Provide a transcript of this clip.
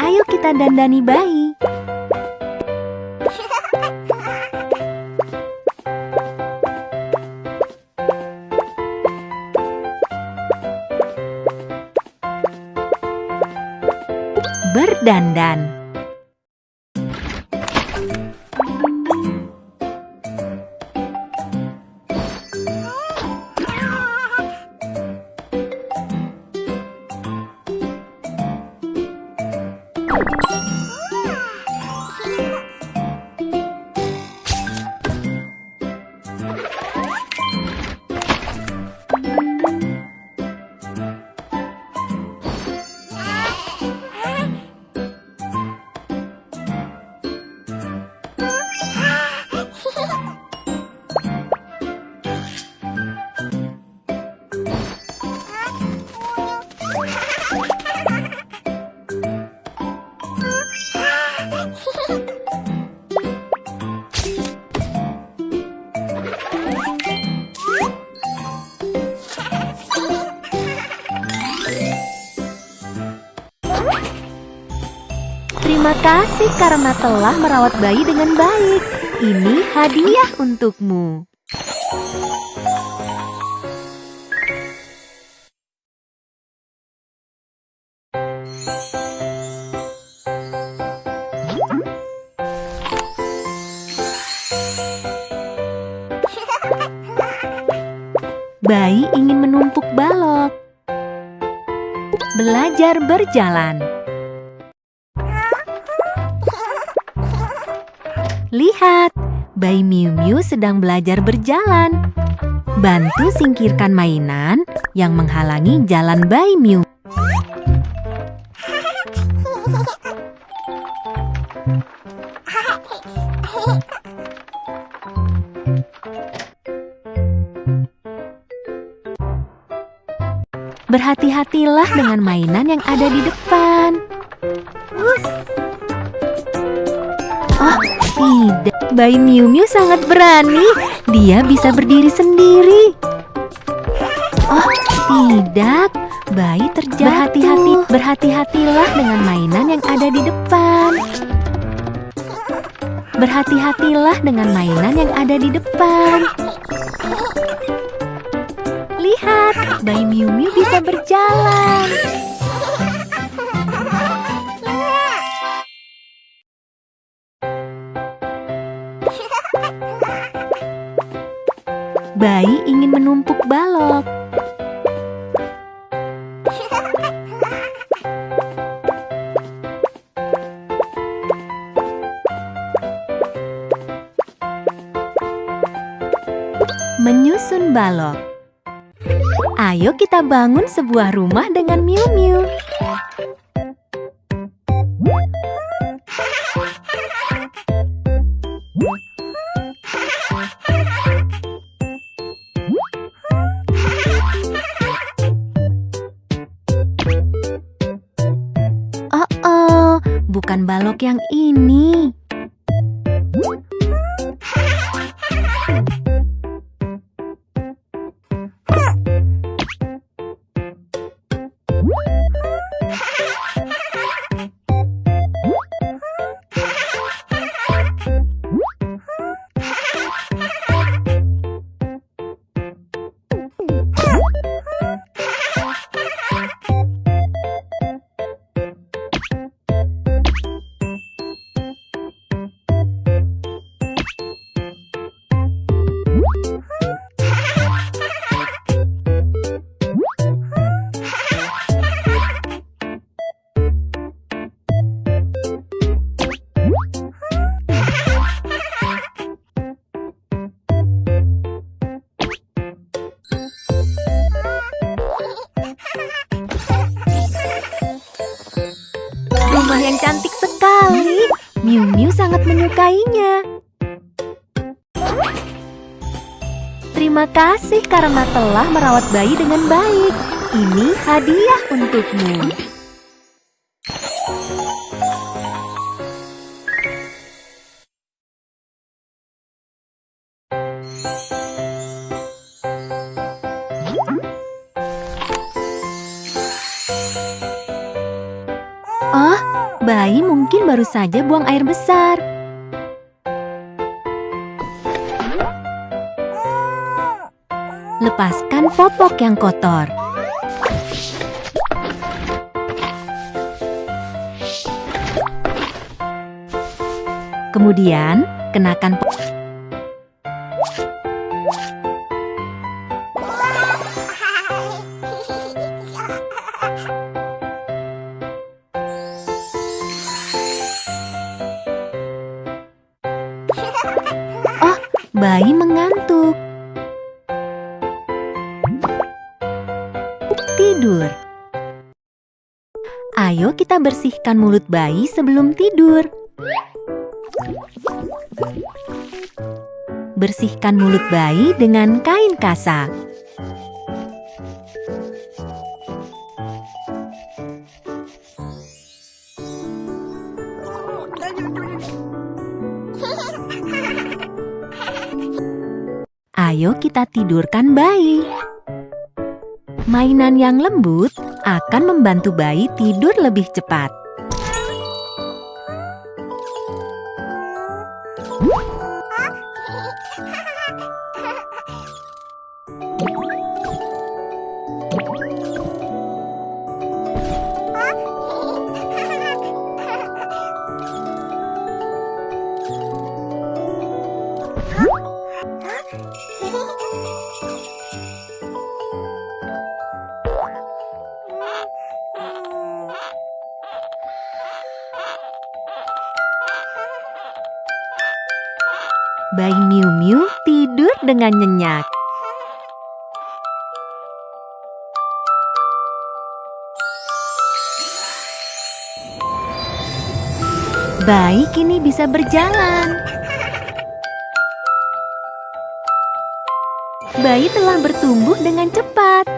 Ayo kita dandani bayi. Berdandan. Kasih karena telah merawat bayi dengan baik. Ini hadiah untukmu. Bayi ingin menumpuk balok. Belajar berjalan. Lihat, bayi Miu Miu sedang belajar berjalan. Bantu singkirkan mainan yang menghalangi jalan bayi Miu. Berhati-hatilah dengan mainan yang ada di depan. Oh, tidak. Bayi Miu Miu sangat berani. Dia bisa berdiri sendiri. Oh, tidak. Bayi terjatuh. Berhati-hati, berhati-hatilah dengan mainan yang ada di depan. Berhati-hatilah dengan mainan yang ada di depan. Lihat, bayi Miu Miu bisa berjalan. Menumpuk balok. Menyusun balok. Ayo kita bangun sebuah rumah dengan Miu bukan balok yang ini. Yang cantik sekali. Miu Miu sangat menyukainya. Terima kasih karena telah merawat bayi dengan baik. Ini hadiah untukmu. Bayi mungkin baru saja buang air besar. Lepaskan popok yang kotor. Kemudian, kenakan popok. Bayi mengantuk. Tidur. Ayo kita bersihkan mulut bayi sebelum tidur. Bersihkan mulut bayi dengan kain kasa. Ayo kita tidurkan bayi. Mainan yang lembut akan membantu bayi tidur lebih cepat. Bayi Miu Miu tidur dengan nyenyak. Bayi kini bisa berjalan. Bayi telah bertumbuh dengan cepat.